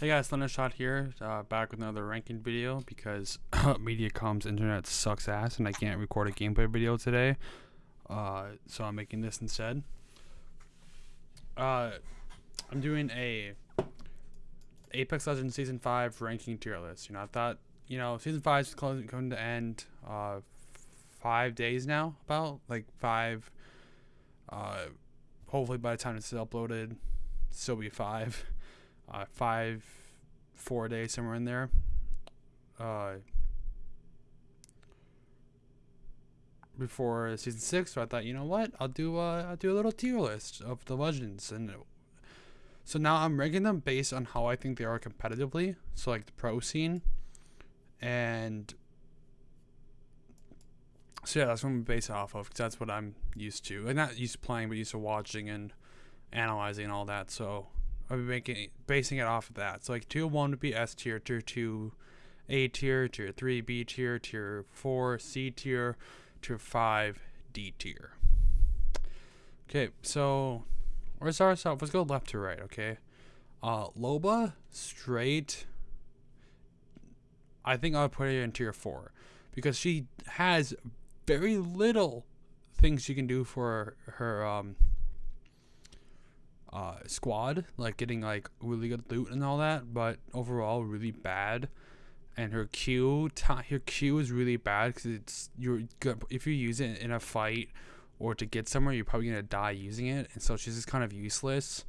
Hey guys, Thundershot here, uh, back with another ranking video because Mediacom's internet sucks ass and I can't record a gameplay video today. Uh, so I'm making this instead. Uh, I'm doing a Apex Legends Season 5 ranking tier list. You know, I thought, you know, Season 5 is going to end uh, five days now, about like five. Uh, hopefully by the time it's uploaded, still be five uh, five, four days somewhere in there. Uh, before season six, so I thought, you know what, I'll do uh, I'll do a little tier list of the legends, and so now I'm ranking them based on how I think they are competitively. So like the pro scene, and so yeah, that's what I'm based off of because that's what I'm used to, and not used to playing, but used to watching and analyzing and all that. So I'll be making basing it off of that. So like tier one would be S tier, tier two, A tier, tier three, B tier, tier four, C tier, tier five, D tier. Okay, so let's start. Let's go left to right. Okay, uh, Loba straight. I think I'll put her in tier four because she has very little things she can do for her um uh, squad, like getting like really good loot and all that, but overall really bad. And her Q, her Q is really bad because it's you're good if you use it in a fight or to get somewhere, you're probably gonna die using it, and so she's just kind of useless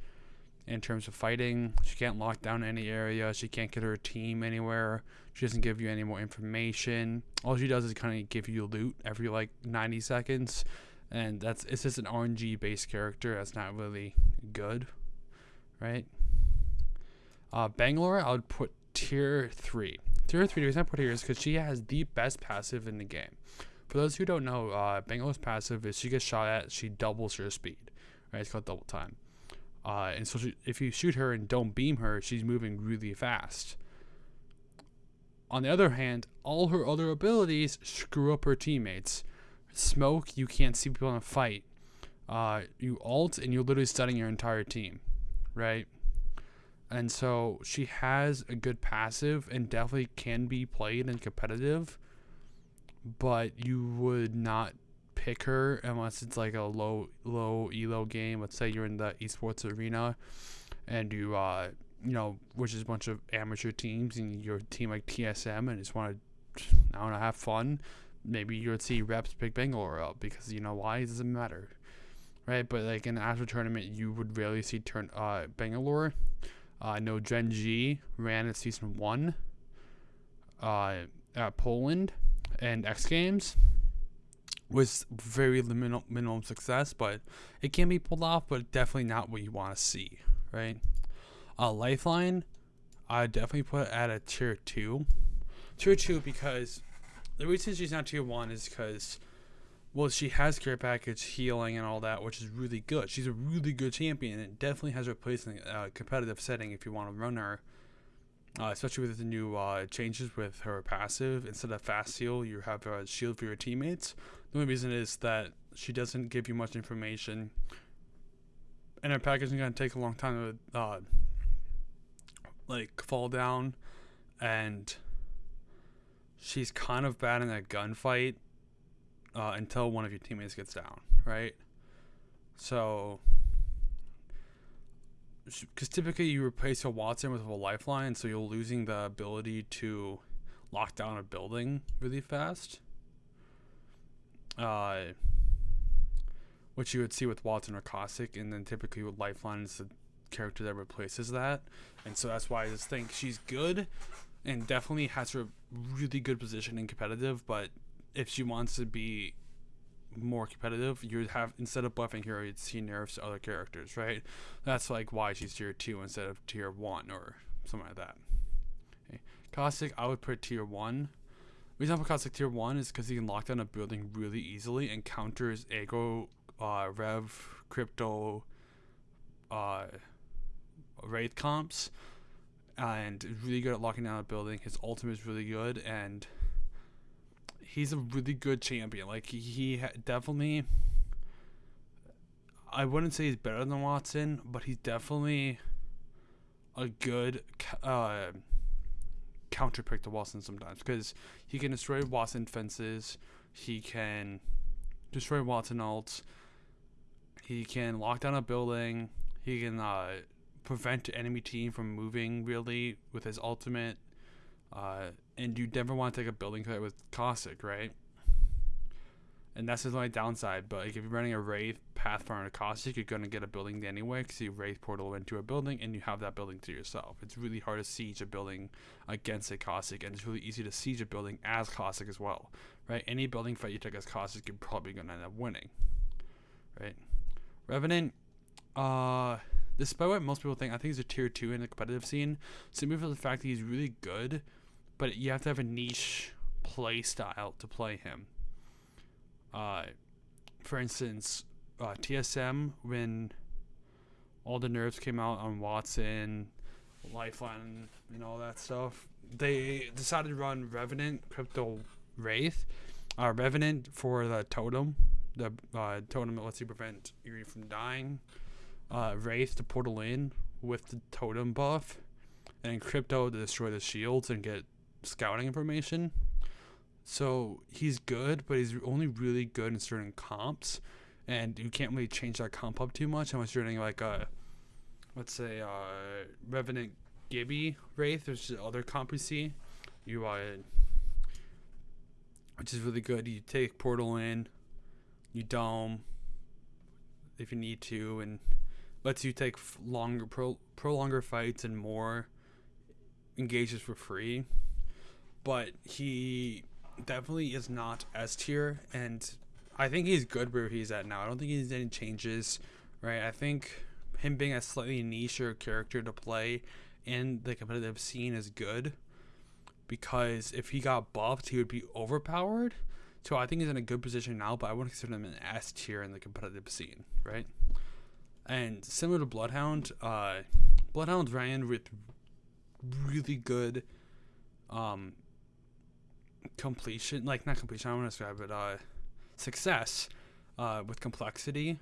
in terms of fighting. She can't lock down any area. She can't get her team anywhere. She doesn't give you any more information. All she does is kind of give you loot every like 90 seconds and that's it's just an RNG based character that's not really good, right? Uh, Bangalore, I would put tier three. Tier three, the reason I put here is because she has the best passive in the game. For those who don't know, uh, Bangalore's passive is she gets shot at, she doubles her speed, right? It's called double time. Uh, and so she, if you shoot her and don't beam her, she's moving really fast. On the other hand, all her other abilities screw up her teammates smoke, you can't see people in a fight. Uh, you alt and you're literally stunning your entire team, right? And so she has a good passive and definitely can be played and competitive, but you would not pick her unless it's like a low low elo game. Let's say you're in the esports arena and you uh you know, which is a bunch of amateur teams and your team like TSM and just want to I don't know have fun maybe you would see reps pick Bangalore up because you know why it doesn't matter, right? But like in the actual tournament, you would rarely see turn uh Bangalore. Uh, I know Gen G ran in season one. Uh, at Poland and X Games was very minimal, minimum success, but it can be pulled off, but definitely not what you want to see, right? Uh, Lifeline, I definitely put at a tier two. Tier two because the reason she's not tier one is because, well, she has care package, healing, and all that, which is really good. She's a really good champion, and it definitely has her place in a uh, competitive setting if you want to run her. Uh, especially with the new uh, changes with her passive. Instead of fast heal, you have a shield for your teammates. The only reason is that she doesn't give you much information, and her package is going to take a long time to uh, like fall down, and she's kind of bad in a gunfight uh, until one of your teammates gets down, right? So, because typically you replace a Wattson with a lifeline, so you're losing the ability to lock down a building really fast. Uh, which you would see with Wattson or Caustic, and then typically with Lifeline is the character that replaces that. And so that's why I just think she's good, and definitely has her really good position in competitive. But if she wants to be more competitive, you would have instead of buffing her, you'd see nerfs to other characters, right? That's like why she's tier two instead of tier one or something like that. Okay. Caustic, I would put tier one. The reason I put Caustic tier one is because he can lock down a building really easily and counters aggro, uh, rev, crypto, uh, wraith comps and really good at locking down a building. His ultimate is really good, and he's a really good champion. Like he, definitely, I wouldn't say he's better than Wattson, but he's definitely a good uh, counter pick to Wattson sometimes because he can destroy Wattson fences, he can destroy Wattson ults, he can lock down a building, he can uh, prevent enemy team from moving really with his ultimate. Uh, and you never want to take a building fight with Caustic, right? and that's his only downside. But like, if you're running a Wraith, Pathfinder, Caustic, you're gonna get a building anyway because you Wraith portal into a building and you have that building to yourself. It's really hard to siege a building against a Caustic, and it's really easy to siege a building as Caustic as well, right? Any building fight you take as Caustic, you're probably gonna end up winning, right? Revenant, uh, despite what most people think, I think he's a tier two in the competitive scene, simply for the fact that he's really good, but you have to have a niche play style to play him uh, for instance, uh, TSM when all the nerfs came out on Wattson, Lifeline, and all that stuff, they decided to run Revenant, Crypto Wraith, uh, Revenant for the totem. The uh, totem that lets you prevent you from dying. Uh, Wraith to portal in with the totem buff, and Crypto to destroy the shields and get scouting information. So he's good, but he's only really good in certain comps, and you can't really change that comp up too much unless you're running like a, let's say, uh, Revenant Gibby Wraith. There's other comp you see, you uh, which is really good. You take Portal in, you dome if you need to, and lets you take longer, pro, pro longer fights and more engages for free. But he definitely is not S tier, and I think he's good where he's at now. I don't think he needs any changes, right? I think him being a slightly nicher character to play in the competitive scene is good because if he got buffed, he would be overpowered. So I think he's in a good position now, but I wouldn't consider him an S tier in the competitive scene, right? And similar to Bloodhound, uh, Bloodhound ran with really good um, completion, like not completion, I want to describe it, uh, success uh, with complexity,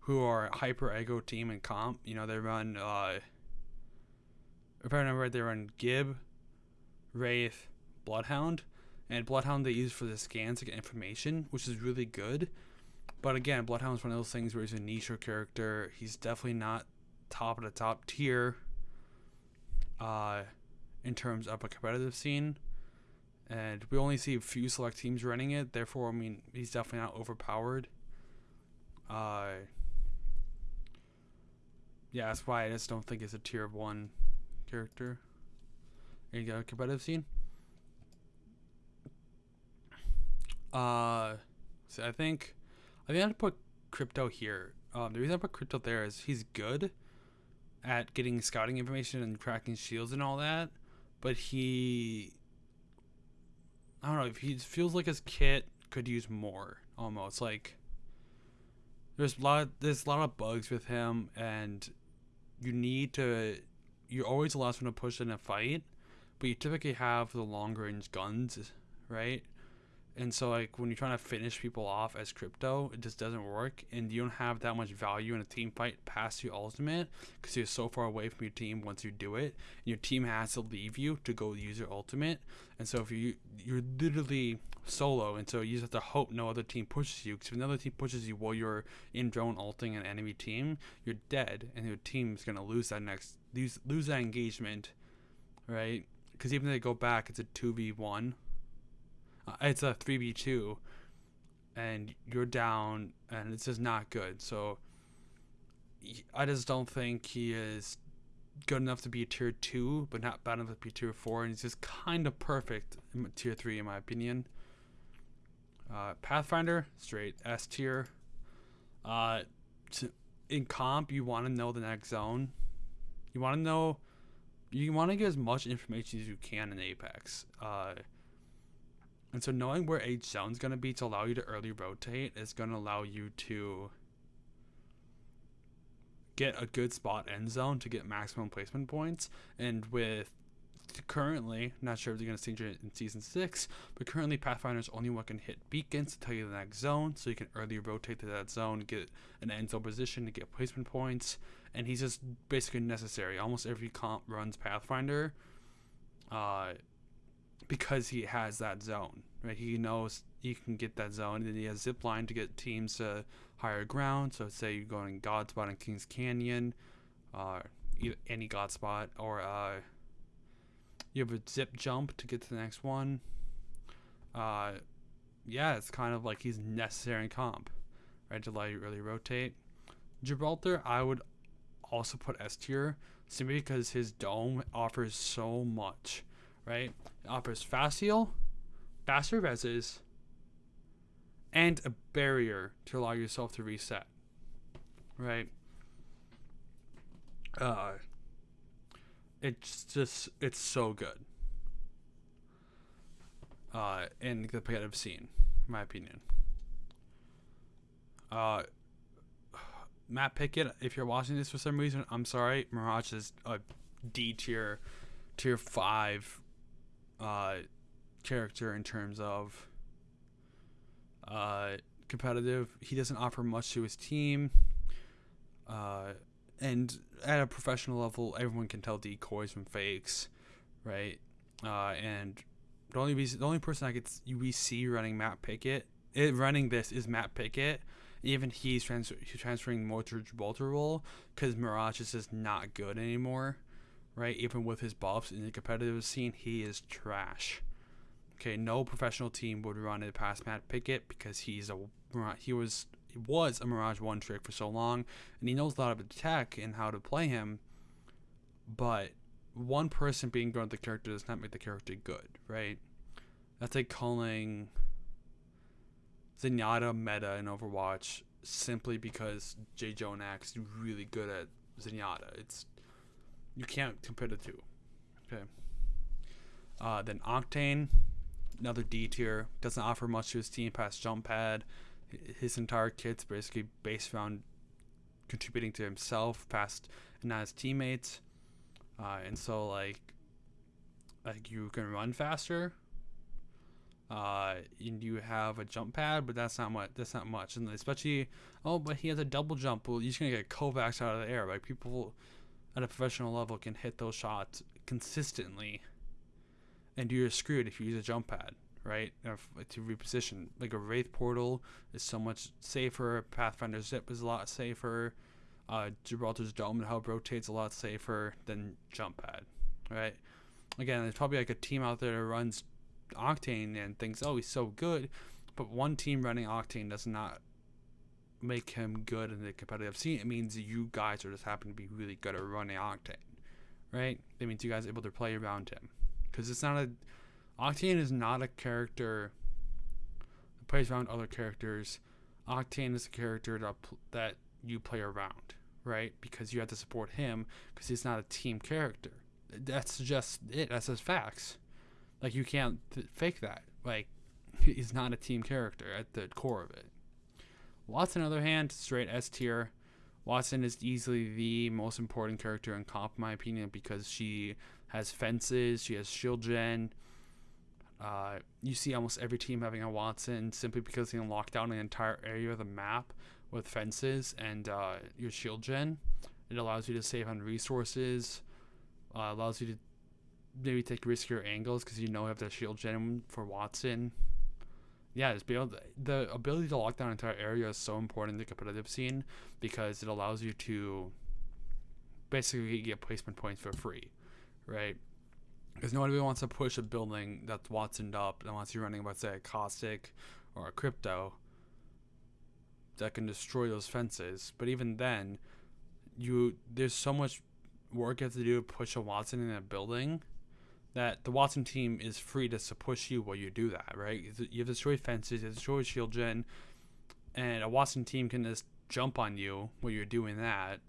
who are hyper ego team and comp. You know, they run, uh, if I remember right, they run Gib, Wraith, Bloodhound, and Bloodhound they use for the scans to get information, which is really good. But again, Bloodhound is one of those things where he's a niche character. He's definitely not top of the top tier uh, in terms of a competitive scene and we only see a few select teams running it. Therefore, I mean, he's definitely not overpowered. Uh, yeah, that's why I just don't think it's a tier one character. You go, competitive scene. Uh, so I think I think I have to put crypto here. Um, the reason I put crypto there is he's good at getting scouting information and cracking shields and all that, but he I don't know if he feels like his kit could use more almost like there's a lot there's a lot of bugs with him and you need to you're always the last one to push in a fight but you typically have the long range guns right and so like when you're trying to finish people off as crypto, it just doesn't work, and you don't have that much value in a team fight past your ultimate because you're so far away from your team once you do it. And your team has to leave you to go use your ultimate, and so if you you're literally solo, and so you just have to hope no other team pushes you. Because if another team pushes you while you're in drone ulting an enemy team, you're dead, and your team's gonna lose that next lose lose that engagement, right? Because even if they go back, it's a two v one uh, it's a 3v2 and you're down and it's just not good. So i just don't think he is good enough to be a tier 2 but not bad enough to be tier 4 and he's just kind of perfect in tier 3 in my opinion. Uh, pathfinder straight s tier. Uh, in comp you want to know the next zone. You want to know you want to get as much information as you can in apex. Uh, and so knowing where each zone is going to be to allow you to early rotate is going to allow you to get a good spot end zone to get maximum placement points. And with currently, not sure if they're going to change it in season six, but currently Pathfinder's only one can hit beacons to tell you the next zone, so you can early rotate to that zone, get an end zone position to get placement points, and he's just basically necessary. Almost every comp runs Pathfinder, uh, because he has that zone. Right, he knows he can get that zone, and then he has zip line to get teams to higher ground. So say you're going God spot in Kings Canyon, uh, any God spot, or uh, you have a zip jump to get to the next one. Uh, yeah, it's kind of like he's necessary in comp, right? To allow you really rotate. Gibraltar, I would also put S tier simply because his dome offers so much, right? It offers fast heal, faster reses, and a barrier to allow yourself to reset, right? Uh, it's just it's so good. Uh, in the competitive scene, in my opinion. Uh, Matt Pickett, if you're watching this for some reason, I'm sorry. Mirage is a D tier, tier five, uh, character in terms of uh competitive. He doesn't offer much to his team. Uh, and at a professional level, everyone can tell decoys from fakes, right? Uh, and the only reason, the only person I could we see running Matt Pickett, it, running this is Matt Pickett. Even he's, trans- he's transferring more to Gibraltar role because Mirage is just not good anymore, right? Even with his buffs in the competitive scene, he is trash. Okay, no professional team would run it past Matt Pickett because he's a he was he was a Mirage one trick for so long, and he knows a lot of the tech and how to play him. But one person being good at the character does not make the character good, right? That's like calling Zenyatta meta in Overwatch simply because Jjonak is really good at Zenyatta. It's you can't compare the two. Okay. Uh, then Octane, another D tier, doesn't offer much to his team past jump pad his entire kit's basically based around contributing to himself past and not his teammates. Uh, and so like like you can run faster. Uh, and you have a jump pad, but that's not much. That's not much, and especially oh, but he has a double jump. Well, you're gonna get Kovacs out of the air. Like people at a professional level can hit those shots consistently, and you're screwed if you use a jump pad right? To reposition, like a Wraith portal is so much safer. Pathfinder Zip is a lot safer. Uh, Gibraltar's Dome and Hub rotates a lot safer than Jump Pad, right? Again, there's probably like a team out there that runs Octane and thinks, oh, he's so good, but one team running Octane does not make him good in the competitive scene. It means you guys are just happen to be really good at running Octane, right? It means you guys are able to play around him because it's not a Octane is not a character that plays around other characters. Octane is a character that, that you play around, right? Because you have to support him because he's not a team character. That's just it. That's just facts. Like you can't fake that. Like he's not a team character at the core of it. Wattson, on the other hand, straight S tier. Wattson is easily the most important character in comp, in my opinion, because she has fences, she has shield gen, uh, you see almost every team having a Wattson simply because they can lock down an entire area of the map with fences and uh, your shield gen. It allows you to save on resources, uh, allows you to maybe take riskier angles because you know you have the shield gen for Wattson. Yeah, it's be able to, the ability to lock down an entire area is so important in the competitive scene because it allows you to basically get placement points for free, right? Because nobody wants to push a building that's Wattsoned up unless you're running, let's say, a caustic or a crypto that can destroy those fences. But even then, you there's so much work you have to do to push a Wattson in a building that the Wattson team is free to push you while you do that, right? You have to destroy fences, you have to destroy shield gen, and a Wattson team can just jump on you while you're doing that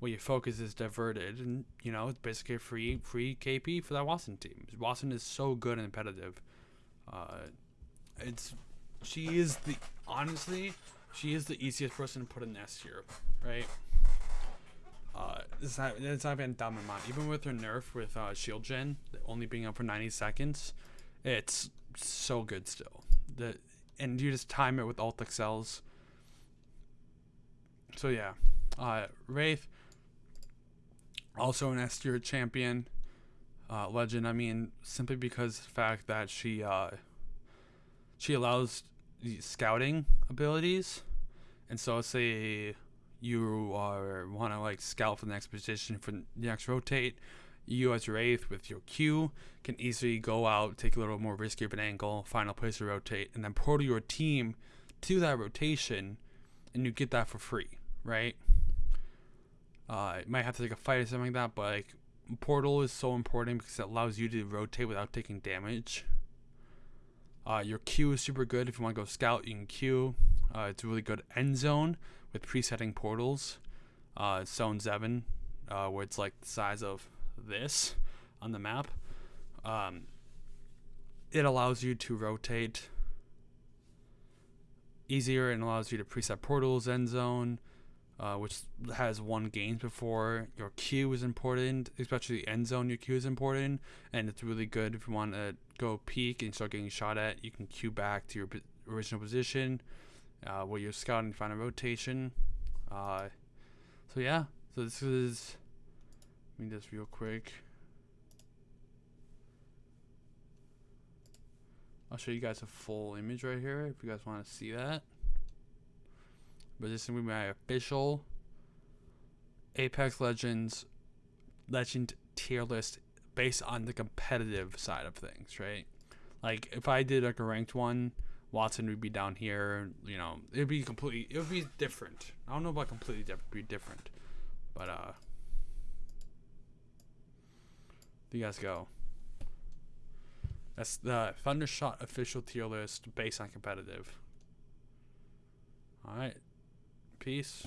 While your focus is diverted, and you know it's basically free free KP for that Wattson team. Wattson is so good and competitive. Uh, it's she is the honestly she is the easiest person to put in S tier, right? Uh, it's not it's not even dumb mind. Even with her nerf with uh, shield gen only being up for ninety seconds, it's so good still. The and you just time it with alt excels. So yeah. Uh, Wraith, also an S tier champion, uh, legend. I mean, simply because the fact that she uh, she allows scouting abilities, and so say you are want to like scout for the next position for the next rotate. You as your eighth with your Q can easily go out, take a little more risky of an angle, final place to rotate, and then portal your team to that rotation, and you get that for free, right? Uh, it might have to take a fight or something like that, but like portal is so important because it allows you to rotate without taking damage. Uh, your Q is super good if you want to go scout. You can Q. Uh, it's a really good end zone with presetting portals. Uh, zone seven, uh, where it's like the size of this on the map. Um, it allows you to rotate easier and allows you to preset portals, end zone, uh, which has won games before. Your Q is important, especially end zone. Your Q is important, and it's really good if you want to go peek and start getting shot at. You can Q back to your original position uh, where you're scouting, find a rotation. Uh, so yeah, so this is let me just real quick. I'll show you guys a full image right here if you guys want to see that. But this is going to be my official Apex Legends Legend tier list based on the competitive side of things, right? Like if I did like a ranked one, Wattson would be down here. You know, it'd be completely, it would be different. I don't know about completely different, be different, but uh. you guys go. That's the Thundershot official tier list based on competitive. Alright. Peace.